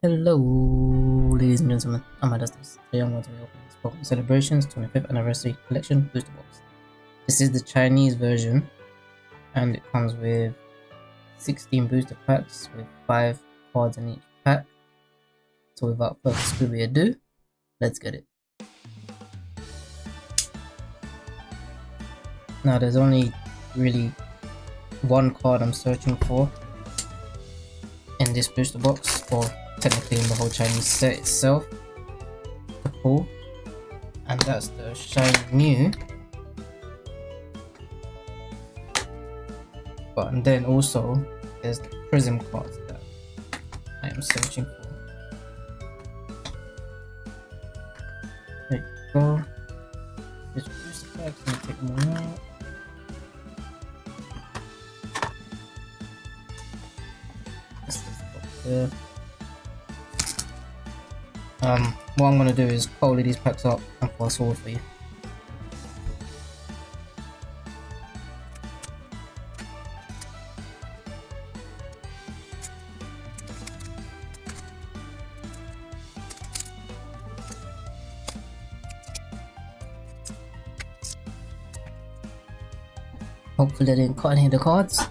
Hello, ladies and gentlemen, I'm Adastus. Today I'm going to be opening this Pokemon Celebrations 25th Anniversary Collection Booster Box. This is the Chinese version, and it comes with 16 booster packs with 5 cards in each pack. So without further ado, let's get it. Now there's only really one card I'm searching for in this booster box, or technically in the whole Chinese set itself, pull, and that's the shiny Mew. But and then also there's the prism cards that I am searching for. There you go. Um, what I'm gonna do is follow these packs up and fast forward for you. Hopefully I didn't cut any of the cards.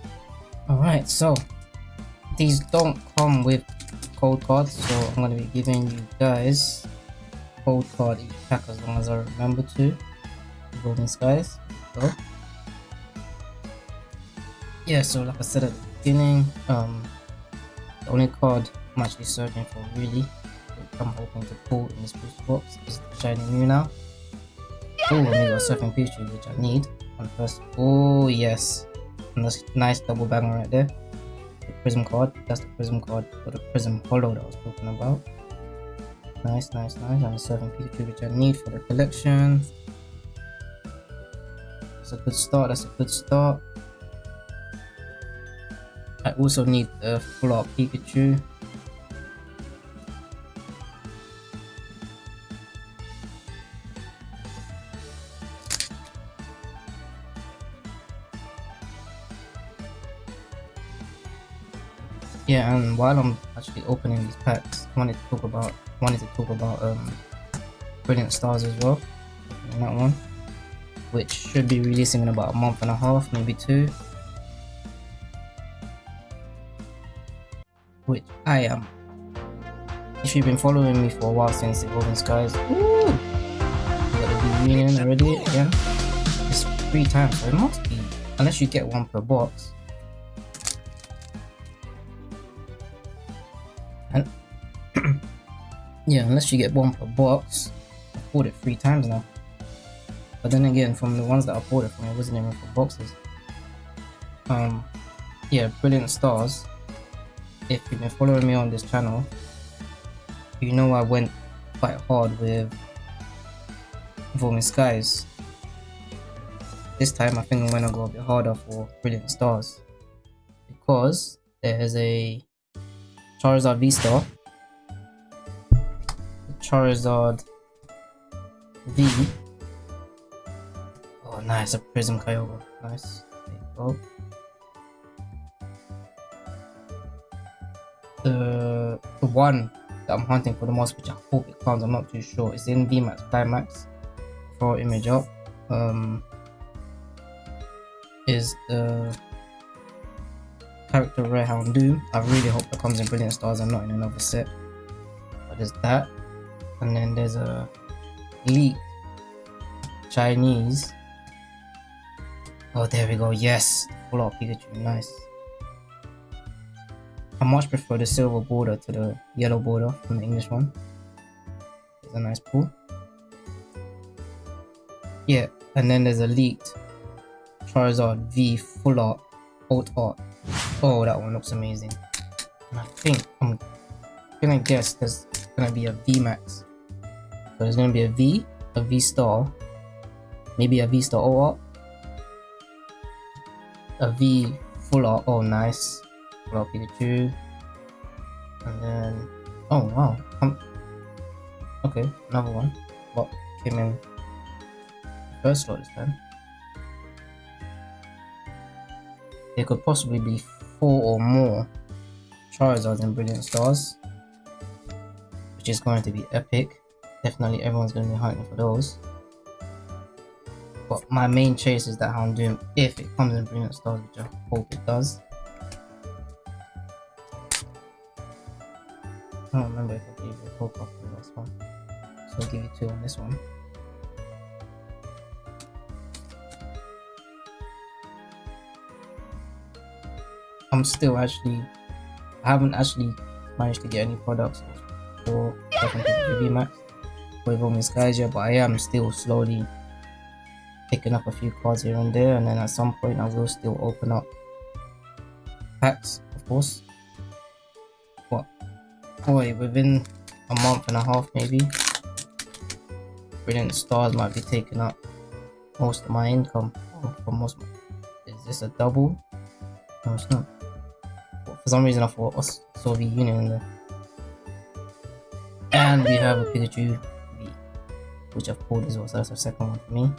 Alright, so these don't come with code cards so i'm going to be giving you guys code card each pack as long as i remember to. Golden skies so. Yeah so like i said at the beginning um the only card i'm actually searching for really i'm hoping to pull in this booster box. Is the shiny mew now. Oh and we got surfing Pichu which i need. On first oh yes. And that's nice double banger right there prism card. That's the prism card for the prism holo that I was talking about. Nice nice nice. And a certain Pikachu which I need for the collection. That's a good start that's a good start. I also need the full art Pikachu yeah and while i'm actually opening these packs i wanted to talk about wanted to talk about um brilliant stars as well that one which should be releasing in about a month and a half maybe two. Which i am. If you've been following me for a while since the evolving skies Woo! got the reunion already again. It's three times so it must be unless you get one per box Yeah, unless you get one per box. I bought it three times now. But then again, from the ones that I bought it from, it wasn't even for boxes. Um, yeah, Brilliant Stars. If you've been following me on this channel, you know I went quite hard with Evolving Skies. This time I think I'm gonna go a bit harder for Brilliant Stars. Because there's a Charizard V-Star Charizard V. Oh, nice, a Prism Kyogre. Nice. There. The, the one that I'm hunting for the most, which I hope it comes, I'm not too sure. It's in VMAX Climax. For image up. Um, is the character Rare Houndoom. I really hope that comes in Brilliant Stars and not in another set. But there's that and then there's a leak Chinese. Oh there we go. Yes. Full out Pikachu. Nice. I much prefer the silver border to the yellow border from the English one. It's a nice pull. Yeah and then there's a leaked. Charizard V full art old art. Oh that one looks amazing. And I think I'm gonna guess there's gonna be a VMAX so there's gonna be a V, a V star, maybe a V star O a V full art. Oh, nice. Full art Pikachu. And then, oh wow. Um, okay, another one. What came in first slot this time? There could possibly be four or more Charizards and Brilliant Stars. which is going to be epic. Definitely everyone's going to be hunting for those. But my main chase is that Houndoom if it comes in Brilliant Stars, which I hope it does. I don't remember if I gave you a whole copy of this one. So I'll give you two on this one. I'm still actually I haven't actually managed to get any products for Second Max Guys yet, but I am still slowly picking up a few cards here and there, and then at some point I will still open up packs, of course. What? Oh, Boy, within a month and a half maybe, Brilliant Stars might be taking up most of my income oh, for most. Is this a double? No, it's not. For some reason I thought Soviet Union in there. And we have a Pikachu which I've pulled as well, so that's the second one for me.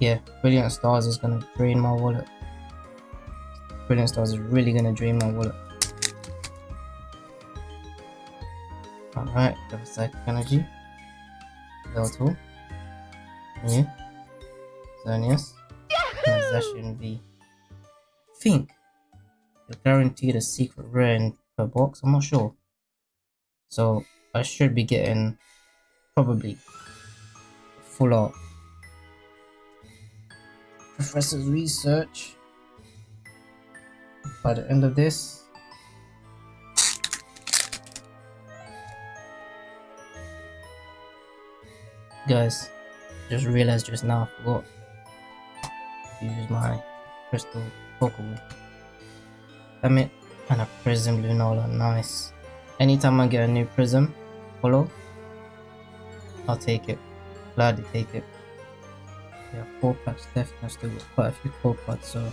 Yeah, Brilliant Stars is gonna drain my wallet. Brilliant Stars is really gonna drain my wallet. Alright, a Psychic Energy. Level Yeah. Xerneas. Possession V think you're guaranteed a secret rare per box. I'm not sure. So I should be getting probably full art. Professor's research by the end of this. Guys, just realized just now I forgot to use my crystal Pokeball. Damn it. And a Prism Lunala, nice. Anytime I get a new Prism, follow, I'll take it. Gladly take it. Yeah, four packs left. I still got quite a few core cards, so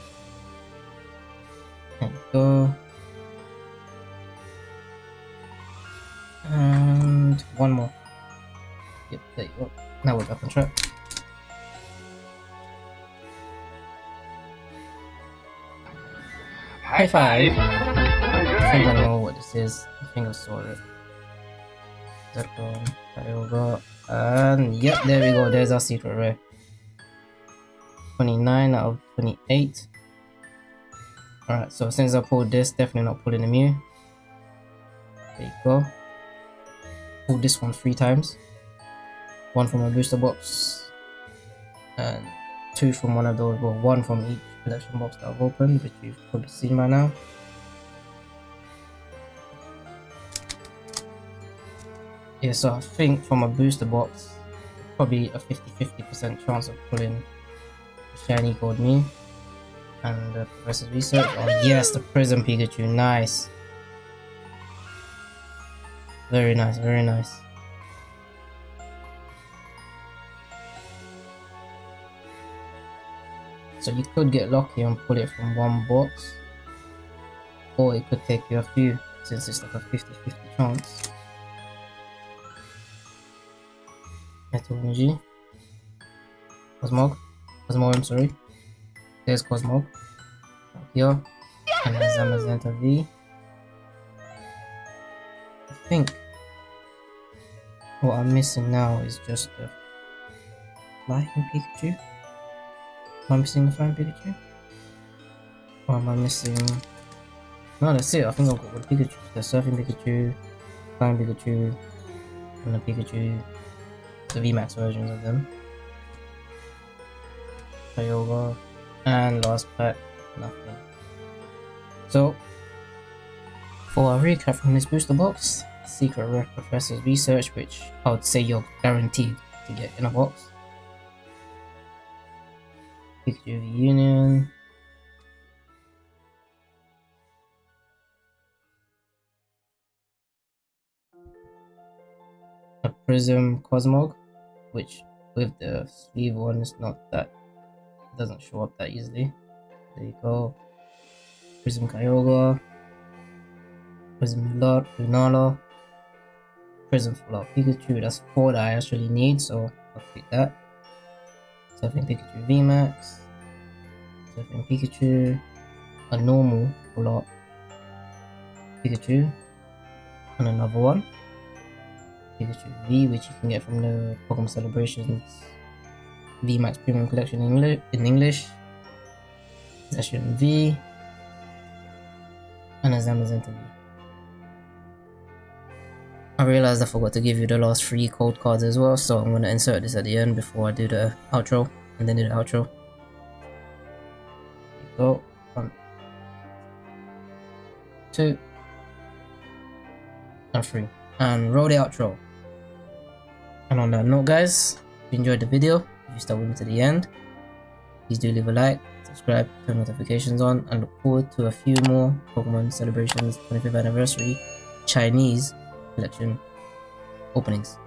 there you go. And one more. Yep, there you go. Now we're back on track. High five! I think I know what this is. I think I saw it. Zekrom, Kyogre, and yep, there we go. There's our secret rare. 29 out of 28. Alright, so since I pulled this, definitely not pulling the Mew. There you go. Pulled this one three times. One from a booster box. And two from one of those, well, one from each collection box that I've opened, which you've probably seen by now. Yeah, so I think from a booster box, probably a 50-50% chance of pulling shiny gold Mew. And uh, the Professor's Research. Oh yes, the Prism Pikachu, nice. Very nice, very nice. So you could get lucky and pull it from one box. Or it could take you a few since it's like a 50-50 chance. Energy. Cosmog. Cosmog, I'm sorry. There's Cosmog. Here. And there's Zamazenta V. I think what I'm missing now is just the Lightning Pikachu. Am I missing the flying Pikachu? Or am I missing... No, that's it. I think I've got the Pikachu. The surfing Pikachu, flying Pikachu, and the Pikachu, the VMAX versions of them. Kyogre, and last pack, nothing. So, for a recap from this booster box, Secret Rare Professor's Research, which I would say you're guaranteed to get in a box. Of Union. Prism Cosmog, which with the sleeve one is not that doesn't show up that easily. There you go. Prism Kyogre. Prism Lunala. Prism Full Pikachu. That's four that I actually need, so I'll pick that. Surfing Pikachu VMAX. Surfing Pikachu. A normal up. Pikachu, and another one. Pikachu V, which you can get from the Pokemon Celebrations VMAX Premium Collection in, English. Session V, and a Zamazenta I realized I forgot to give you the last three code cards as well, so I'm going to insert this at the end before I do the outro, and then do the outro. go. One, two, and three. And roll the outro. And on that note guys, if you enjoyed the video, if you stuck with me to the end, please do leave a like, subscribe, turn notifications on, and look forward to a few more Pokemon Celebrations 25th Anniversary Chinese collection openings.